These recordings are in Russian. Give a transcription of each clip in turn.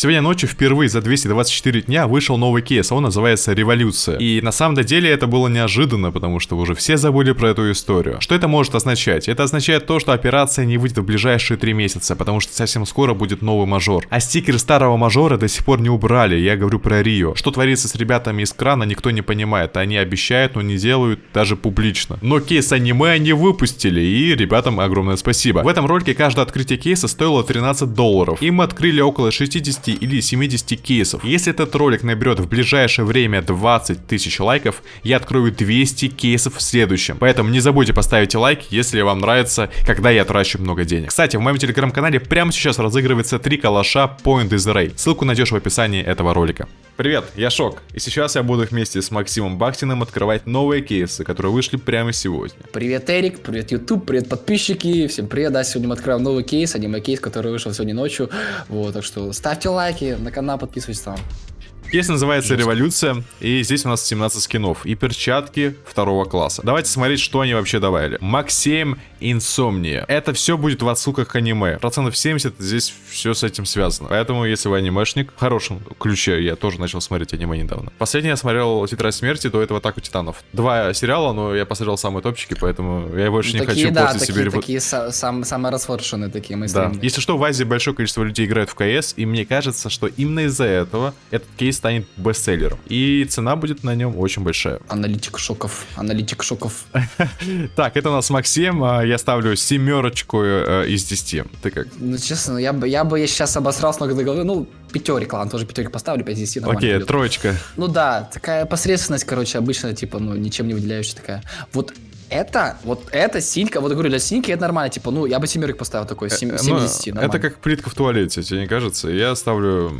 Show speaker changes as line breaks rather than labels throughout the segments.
Сегодня ночью впервые за 224 дня вышел новый кейс, он называется «Революция». И на самом деле это было неожиданно, потому что уже все забыли про эту историю. Что это может означать? Это означает то, что операция не выйдет в ближайшие три месяца, потому что совсем скоро будет новый мажор. А стикер старого мажора до сих пор не убрали, я говорю про Рио. Что творится с ребятами из крана, никто не понимает. Они обещают, но не делают даже публично. Но кейс аниме они выпустили, и ребятам огромное спасибо. В этом ролике каждое открытие кейса стоило 13 долларов. И мы открыли около 60 50 или 70 кейсов. Если этот ролик наберет в ближайшее время 20 тысяч лайков, я открою 200 кейсов в следующем. Поэтому не забудьте поставить лайк, если вам нравится, когда я трачу много денег. Кстати, в моем телеграм-канале прямо сейчас разыгрывается 3 калаша Point is Ray. Ссылку найдешь в описании этого ролика. Привет, я Шок, и сейчас я буду вместе с Максимом Бахтиным открывать новые кейсы, которые вышли прямо сегодня.
Привет, Эрик, привет, YouTube, привет, подписчики, всем привет, да, сегодня мы открываем новый кейс, аниме-кейс, который вышел сегодня ночью, вот, так что ставьте лайки, на канал подписывайтесь там.
Кейс называется «Революция», и здесь у нас 17 скинов и перчатки второго класса. Давайте смотреть, что они вообще добавили. Максим Инсомния. Это все будет в отсылках к аниме. Процентов 70 здесь все с этим связано. Поэтому, если вы анимешник, в хорошем ключе, я тоже начал смотреть аниме недавно. Последний я смотрел «Тетрадь смерти», до этого «Атаку титанов». Два сериала, но я посмотрел самые топчики, поэтому я больше ну, не такие, хочу
да, после такие, себе... Такие сам, самые расфоршенные такие мы
Да. Если что, в Азии большое количество людей играют в КС, и мне кажется, что именно из-за этого этот кейс станет бестселлером. И цена будет на нем очень большая.
Аналитик шоков, аналитик шоков.
Так, это у нас Максим. А, я ставлю семерочку э, из 10. Ты как?
Ну, честно, я бы, я бы сейчас обосрался до головы. Ну, пятерик, ладно, тоже пятерик поставлю, 5 из 10
Окей, троечка.
Ну да, такая посредственность, короче, обычно, типа, ну, ничем не выделяющая такая. Вот это, вот это синька, вот говорю, для синьки это нормально, типа, ну, я бы семерик поставил такой, 7, 7 из 10,
Это как плитка в туалете, тебе не кажется? Я ставлю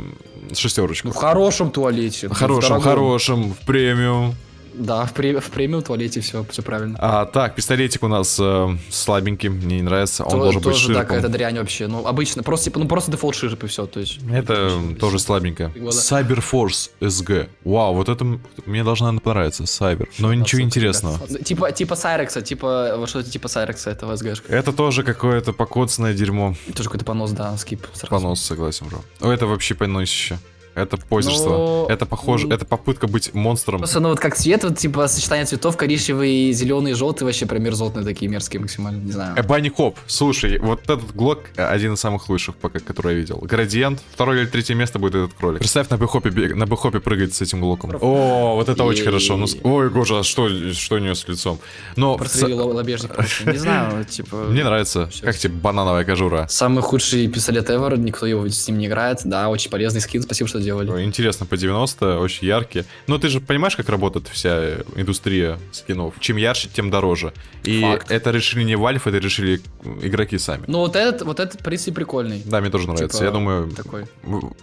шестерочку.
Ну, в хорошем туалете.
В хорошем, в хорошем, в премиум.
Да, в, пре в премиум туалете все, все правильно.
А, так, пистолетик у нас э, слабенький, мне не нравится. Он То, должен тоже, быть ширпом.
да, какая-то дрянь вообще. Ну, обычно, просто, типа, ну, просто дефолт ширп и все, то есть.
Это тоже слабенько. Cyber Force SG. Вау, вот это мне наверное, понравиться, Cyber. Но ничего интересного.
Типа, типа Сайрекса, типа, вот что-то типа Сайрекса этого SG.
Это тоже какое-то покоцанное дерьмо.
Тоже какой-то понос, да, скип.
Сразу. Понос, согласен, бро. Это вообще поносище. Это позерство. Но... Это похоже, это попытка быть монстром.
Просто, ну вот как цвет, вот типа сочетание цветов, коричневый, зеленый, желтый, вообще прям мерзотные такие мерзкие максимально, не знаю.
Эбани Хоп, слушай, вот этот глок один из самых лучших, пока, который я видел. Градиент, второе или третье место будет этот кролик. Представь на бэхопе, на бэхопе прыгать с этим глоком. О, вот это очень хорошо. Ну, ой, боже, а что, что у нее с лицом? Но...
Прострели лобежник, не знаю, типа...
Мне нравится. Как тебе банановая кожура?
Самый худший пистолет ever, никто его с ним не играет. Да, очень полезный скин, спасибо, что делали.
Интересно, по 90, очень яркие. Но ты же понимаешь, как работает вся индустрия скинов? Чем ярче, тем дороже. И Факт. это решили не Valve, это решили игроки сами.
Ну вот этот, вот этот принцип прикольный.
Да, мне тоже нравится. Типа, я думаю, такой.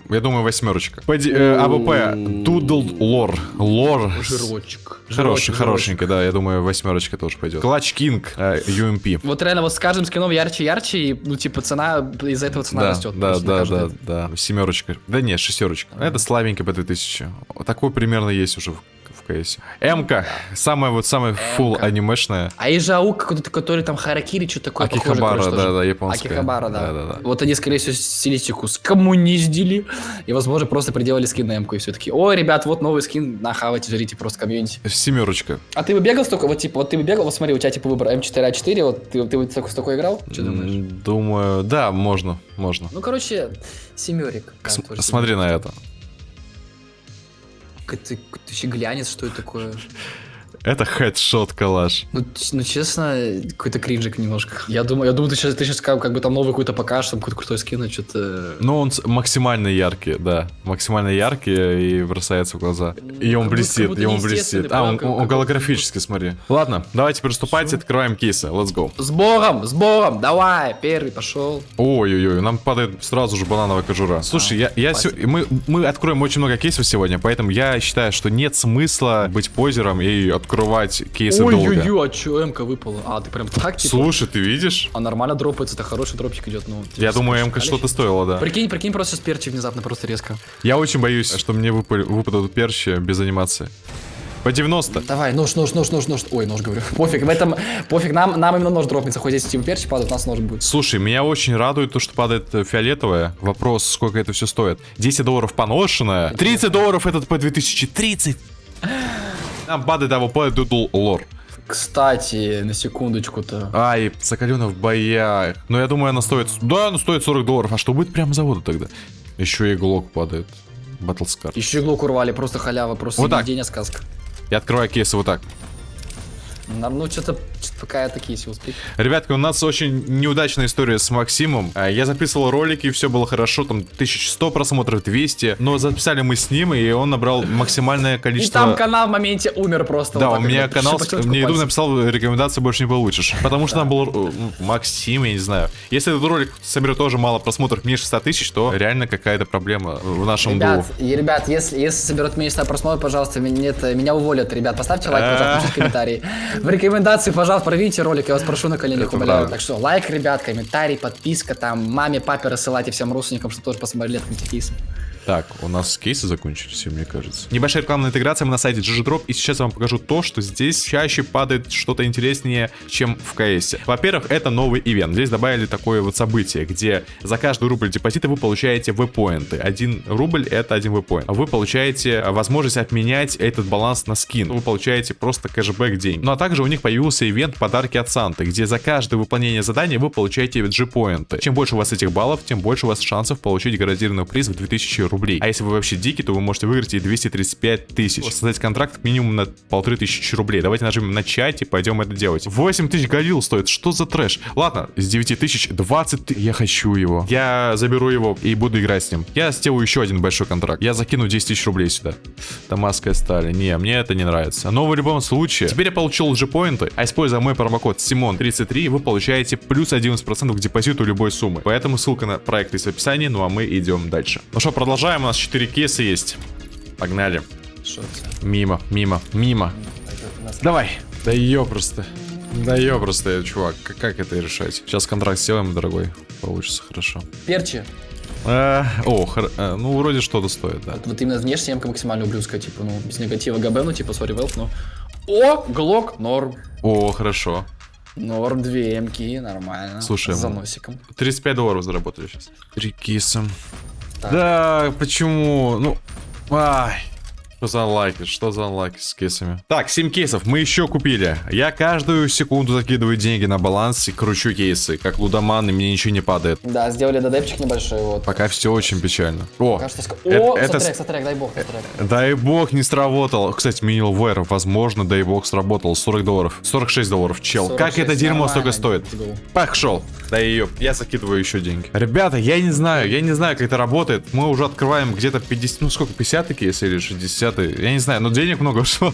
я думаю, восьмерочка. Поди, э, АВП, Тудл Лор. Лор.
Жирочек.
Хороший, хорошенький, да, я думаю, восьмерочка тоже пойдет. Клатч Кинг, э, UMP.
Вот реально, вот с каждым скином ярче, ярче, и, ну, типа, цена, из-за этого цена
да,
растет.
Да, да, да, да, семерочка. Да нет, шестерочка. Это слабенький по 2000. Такой примерно есть уже КС. М-ка, самая вот самая full анимешная.
А и же АУК, который там Харакири, что такое
Акихабара, похоже, да, да,
японская. Акихабара, да. Да, да, да. Вот они, скорее всего, стилистику скоммуниздили, и, возможно, просто приделали скин на М-ку, и все таки ой, ребят, вот новый скин, нахавайте, жрите просто комьюнити.
Семерочка.
А ты бы бегал столько, вот типа, вот ты бы бегал, вот смотри, у тебя типа выбор М4А4, вот ты, ты, ты с такой играл?
Что думаешь? Думаю, да, можно, можно.
Ну, короче, семерик.
Смотри на это.
Ты, ты еще глянец, что это такое?
Это хедшот калаш.
Ну, ну честно, какой-то кринжик немножко. Я думаю, я думаю, ты сейчас, ты сейчас как, как бы там новый какой-то покажешь, там какой-то крутой скин, а что-то...
Ну, он максимально яркий, да. Максимально яркий и бросается в глаза. И он блестит, и он блестит. А, он, он голографический, смотри. Ладно, давайте приступайте, открываем кейсы. Let's go.
С Богом, с Богом, давай, первый пошел.
Ой-ой-ой, нам падает сразу же банановая кожура. Слушай, а, я, я се... мы, мы откроем очень много кейсов сегодня, поэтому я считаю, что нет смысла быть позером и открыть открывать кейсы Ой, долго.
Ой-ой-ой, а чё МК выпала? А, ты прям так типа?
Слушай, ты видишь?
А нормально дропается, это хороший дропчик идет. Ну,
Я думаю, МК что-то стоило, да.
Прикинь, прикинь, просто сейчас перчи внезапно, просто резко.
Я очень боюсь, что мне выпадут перчи без анимации. По 90.
Давай, нож, нож, нож, нож, нож. Ой, нож говорю. Пофиг, в этом, пофиг, нам, нам именно нож дропнется. Хоть здесь типа перчи падают, у нас нож будет.
Слушай, меня очень радует то, что падает э, фиолетовое. Вопрос, сколько это все стоит. 10 долларов поношенное. 30 долларов этот по 2000. 30. Нам падает того по дудл лор.
Кстати, на секундочку-то.
Ай, закалена в боях. Но я думаю, она стоит... Да, она стоит 40 долларов. А что будет прямо завода тогда? Еще и глок падает. Батлскар.
Еще иглу урвали, просто халява, просто
Вот так.
сказка.
Я открываю кейсы вот так.
Нам, ну, что-то, пока я такие все успех.
Ребятки, у нас очень неудачная история с Максимом. А, Я записывал ролики, все было хорошо, там 1100 просмотров, 200. Но записали мы с ним, и он набрал максимальное
И
количество...
там канал в моменте умер просто.
Да,
вот
у меня канал, мне
пальцев.
написал рекомендации больше не получишь. Потому что там был э, Максим, я не знаю. Если этот ролик соберет тоже мало просмотров, меньше 100 тысяч, то реально какая-то проблема в нашем
Ребят,
дуо.
и, ребят, если, если соберет меньше 100 просмотров, пожалуйста, меня, уволят. Ребят, поставьте лайк, пожалуйста, напишите комментарий. В рекомендации, пожалуйста, прорвите ролик, я вас прошу на коленях
Это
умоляю. Так что лайк, ребят, комментарий, подписка, там, маме, папе рассылайте всем родственникам, что тоже посмотрели этот кейс.
Так, у нас кейсы закончились, мне кажется. Небольшая рекламная интеграция, мы на сайте GGDrop, и сейчас я вам покажу то, что здесь чаще падает что-то интереснее, чем в КС. Во-первых, это новый ивент. Здесь добавили такое вот событие, где за каждый рубль депозита вы получаете V-поинты. Один рубль это один V-поинт. Вы получаете возможность обменять этот баланс на скин. Вы получаете просто кэшбэк день. Ну а также у них появился ивент подарки от Санты, где за каждое выполнение задания вы получаете G-поинты. Чем больше у вас этих баллов, тем больше у вас шансов получить гарантированный приз в 2000 рублей. А если вы вообще дикий, то вы можете выиграть и 235 тысяч. Создать контракт минимум на полторы тысячи рублей. Давайте нажмем начать и пойдем это делать. 8 тысяч галил стоит. Что за трэш? Ладно, с 9 тысяч 20 ты- Я хочу его. Я заберу его и буду играть с ним. Я сделаю еще один большой контракт. Я закину 10 тысяч рублей сюда. Дамасская сталь. Не, мне это не нравится. Но в любом случае, теперь я получил G-поинты, а используя мой промокод Simon33, вы получаете плюс 11% к депозиту любой суммы. Поэтому ссылка на проект есть в описании, ну а мы идем дальше. Ну что, продолжаем. У нас 4 кейса есть. Погнали. Мимо, мимо, мимо. Давай. Да ее просто. Да ее просто, чувак. Как, как это решать? Сейчас контракт сделаем, дорогой. Получится хорошо.
Перчи.
А, о, хор- а, ну вроде что-то стоит, да.
Вот именно внешне ямка максимально ублюдская, типа, ну, без негатива ГБ, ну, типа, сори, велф, но... О, глок, норм.
О, хорошо.
Норм, две эмки, нормально.
Слушай,
С
ну,
заносиком.
35 долларов заработали сейчас. Три киса.
Так.
Да, почему? Ну, ай. Что за лайки? Что за лайки с кейсами? Так, 7 кейсов мы еще купили. Я каждую секунду закидываю деньги на баланс и кручу кейсы. Как лудоман, и мне ничего не падает.
Да, сделали додепчик небольшой, вот.
Пока все очень печально. О,
Пока что ск-
это-
О,
это
сотрек,
с-
сотрек, дай бог, сотрек.
дай бог не сработал. Кстати, минил вэр, возможно, дай бог сработал. 40 долларов. 46 долларов, чел. как
46,
это дерьмо
нормально,
столько стоит? Пошел. Да ее, я закидываю еще деньги. Ребята, я не знаю, я не знаю, как это работает. Мы уже открываем где-то 50, ну сколько, 50 кейсы или 60 Я не знаю, но денег много ушло.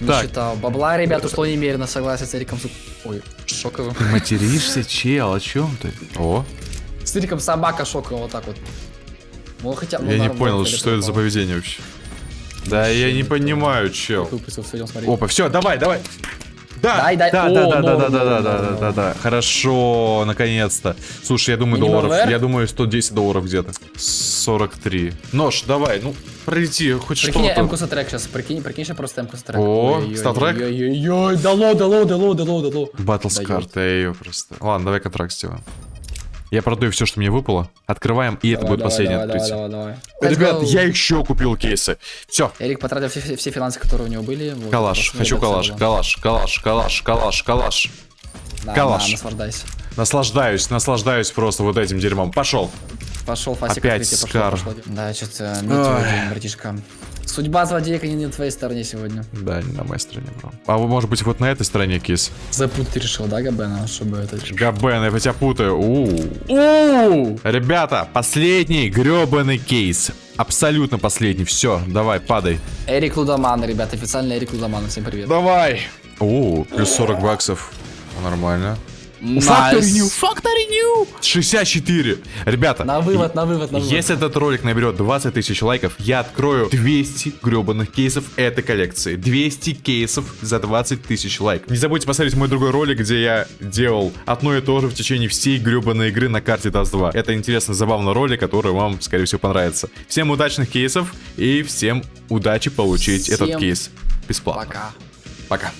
Не
Так,
считал. Бабла, ребята, что немерено, согласен с Эриком. Ой, шоковым.
материшься, чел, о чем ты? О,
С Эриком собака шоковым, вот так вот. Ну, хотя, ну,
я не понял, что это за поведение вообще. Да, я не понимаю, чел. Опа, все, давай, давай. Да,
Дай, дай.
да,
О,
да, да, да,
норм,
да, да,
норм,
да, да,
норм,
да, да, Хорошо, наконец-то. Слушай, я думаю,
Минимум
долларов,
VR?
я думаю, 110 долларов где-то. 43. Нож, давай, ну, пролети, хоть
Прикинь,
что-то.
эмку сотрек сейчас, прикинь, прикинь, сейчас просто эмку сотрек.
О, статрек?
Ой-ой-ой, дало, дало, дало, дало, дало.
Батл с
Дает.
карты, я ее просто. Ладно, давай контракт сделаем. Я продаю все, что мне выпало. Открываем, и это
Давай,
будет
давай,
последнее
давай,
открытие.
давай, давай, давай.
Ребят, я еще купил кейсы. Все.
Эрик потратил все, все финансы, которые у него были. вот,
Калаш, хочу калаш, калаш, калаш, калаш, калаш, калаш.
Да,
калаш.
да, наслаждайся.
Наслаждаюсь, наслаждаюсь просто вот этим дерьмом. Пошел.
Пошел, Фасик,
Опять
открытие,
Скар.
пошло, пошло. Да, что-то
Ой.
день, братишка. Судьба злодеек не на твоей стороне сегодня.
Да, не на моей стороне, бро. А вы, может быть, вот на этой стороне кис?
Запутать решил, да, Габена, чтобы это...
Габен, я тебя путаю. У. Ребята, последний гребаный кейс. Абсолютно последний. Все, давай, падай.
Эрик Лудоман, ребят, официально Эрик Лудоман, всем привет.
Давай. О, плюс 40 баксов. Нормально.
Nice.
Factory New. 64. Ребята.
На вывод, на вывод, на вывод.
Если этот ролик наберет 20 тысяч лайков, я открою 200 гребаных кейсов этой коллекции. 200 кейсов за 20 тысяч лайков. Не забудьте посмотреть мой другой ролик, где я делал одно и то же в течение всей гребаной игры на карте Dust 2. Это интересный, забавный ролик, который вам, скорее всего, понравится. Всем удачных кейсов и всем удачи получить
Всем
этот кейс. бесплатно.
Пока.
Пока.